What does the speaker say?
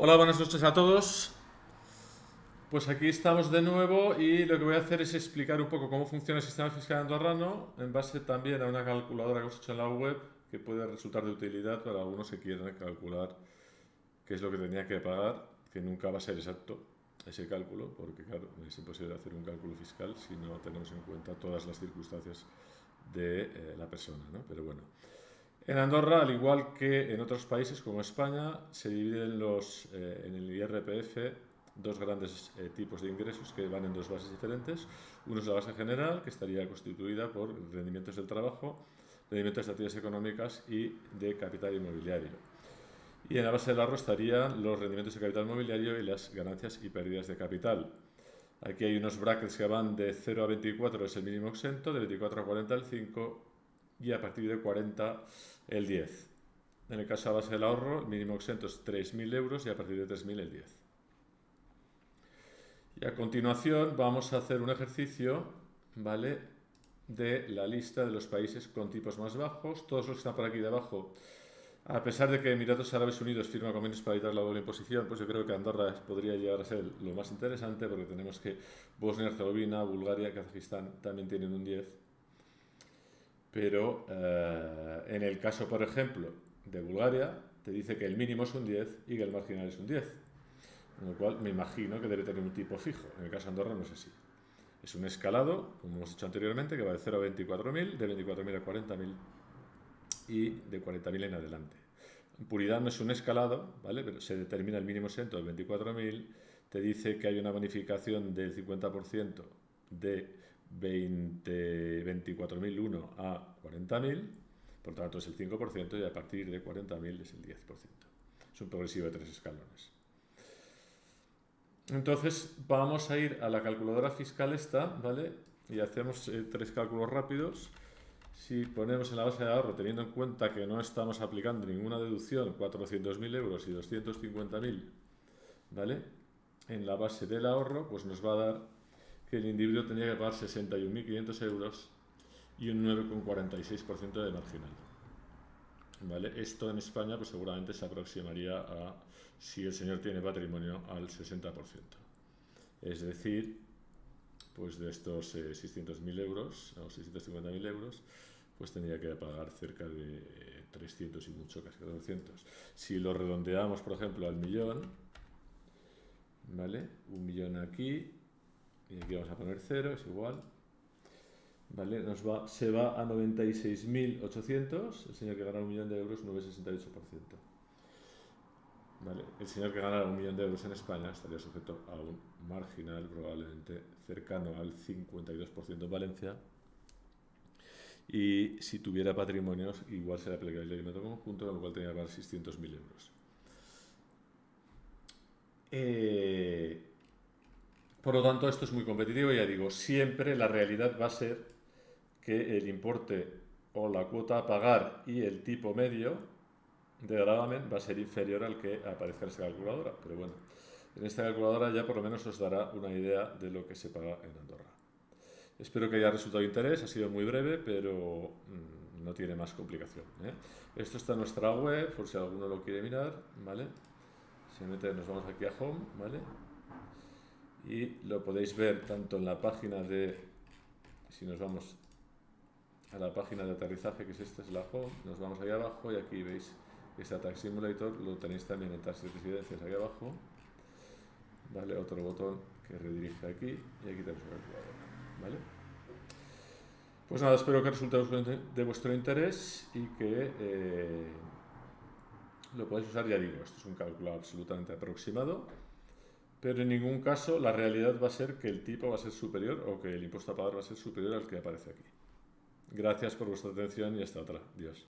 Hola, buenas noches a todos. Pues aquí estamos de nuevo y lo que voy a hacer es explicar un poco cómo funciona el sistema fiscal andorrano en base también a una calculadora que hemos hecho en la web que puede resultar de utilidad para algunos que quieran calcular qué es lo que tenía que pagar, que nunca va a ser exacto ese cálculo, porque claro, es imposible hacer un cálculo fiscal si no tenemos en cuenta todas las circunstancias de eh, la persona, ¿no? Pero bueno. En Andorra, al igual que en otros países como España, se dividen los, eh, en el IRPF dos grandes eh, tipos de ingresos que van en dos bases diferentes. Uno es la base general, que estaría constituida por rendimientos del trabajo, rendimientos de actividades económicas y de capital inmobiliario. Y en la base del ahorro estarían los rendimientos de capital inmobiliario y las ganancias y pérdidas de capital. Aquí hay unos brackets que van de 0 a 24, es el mínimo exento, de 24 a 40 el 5 y a partir de 40 el 10. En el caso de base del ahorro, el mínimo exento es 3.000 euros y a partir de 3.000 el 10. Y a continuación vamos a hacer un ejercicio, ¿vale? De la lista de los países con tipos más bajos. Todos los que están por aquí debajo, a pesar de que Emiratos Árabes Unidos firma convenios para evitar la doble imposición, pues yo creo que Andorra podría llegar a ser lo más interesante porque tenemos que Bosnia Herzegovina, Bulgaria, Kazajistán también tienen un 10 pero eh, en el caso, por ejemplo, de Bulgaria, te dice que el mínimo es un 10 y que el marginal es un 10. Con lo cual me imagino que debe tener un tipo fijo. En el caso de Andorra no es así. Es un escalado, como hemos hecho anteriormente, que va de 0 a 24.000, de 24.000 a 40.000 y de 40.000 en adelante. Puridad no es un escalado, ¿vale? pero se determina el mínimo exento de 24.000, te dice que hay una bonificación del 50% de 24.001 a 40.000, por tanto es el 5% y a partir de 40.000 es el 10%. Es un progresivo de tres escalones. Entonces vamos a ir a la calculadora fiscal esta, ¿vale? Y hacemos eh, tres cálculos rápidos. Si ponemos en la base de ahorro, teniendo en cuenta que no estamos aplicando ninguna deducción, 400.000 euros y 250.000, ¿vale? En la base del ahorro, pues nos va a dar que el individuo tenía que pagar 61.500 euros y un 9,46% de marginal. ¿Vale? Esto en España pues seguramente se aproximaría a, si el señor tiene patrimonio, al 60%. Es decir, pues de estos 600.000 eh, euros o 650.000 euros, pues tendría que pagar cerca de 300 y mucho, casi 400. Si lo redondeamos, por ejemplo, al millón, ¿vale? Un millón aquí, y aquí vamos a poner 0, es igual. ¿Vale? Nos va, se va a 96.800, el señor que gana un millón de euros, 9,68%. ¿Vale? El señor que gana un millón de euros en España estaría sujeto a un marginal probablemente cercano al 52% en Valencia. Y si tuviera patrimonios, igual se le aplicaría el método conjunto, con lo cual tendría que pagar 600.000 euros. Eh, por lo tanto, esto es muy competitivo, ya digo, siempre la realidad va a ser que el importe o la cuota a pagar y el tipo medio de gravamen va a ser inferior al que aparezca en esta calculadora. Pero bueno, en esta calculadora ya por lo menos os dará una idea de lo que se paga en Andorra. Espero que haya resultado de interés, ha sido muy breve, pero mm, no tiene más complicación. ¿eh? Esto está en nuestra web, por si alguno lo quiere mirar, ¿vale? Si mete, nos vamos aquí a Home, ¿vale? Y lo podéis ver tanto en la página de, si nos vamos a la página de aterrizaje, que es esta, es la home, nos vamos ahí abajo y aquí veis este Tax Simulator, lo tenéis también en Taxi Residencias ahí abajo, ¿vale? Otro botón que redirige aquí y aquí tenemos la calculadora, ¿vale? Pues nada, espero que resulte de vuestro interés y que eh, lo podáis usar, ya digo, esto es un cálculo absolutamente aproximado, pero en ningún caso la realidad va a ser que el tipo va a ser superior o que el impuesto a pagar va a ser superior al que aparece aquí. Gracias por vuestra atención y hasta otra. Dios.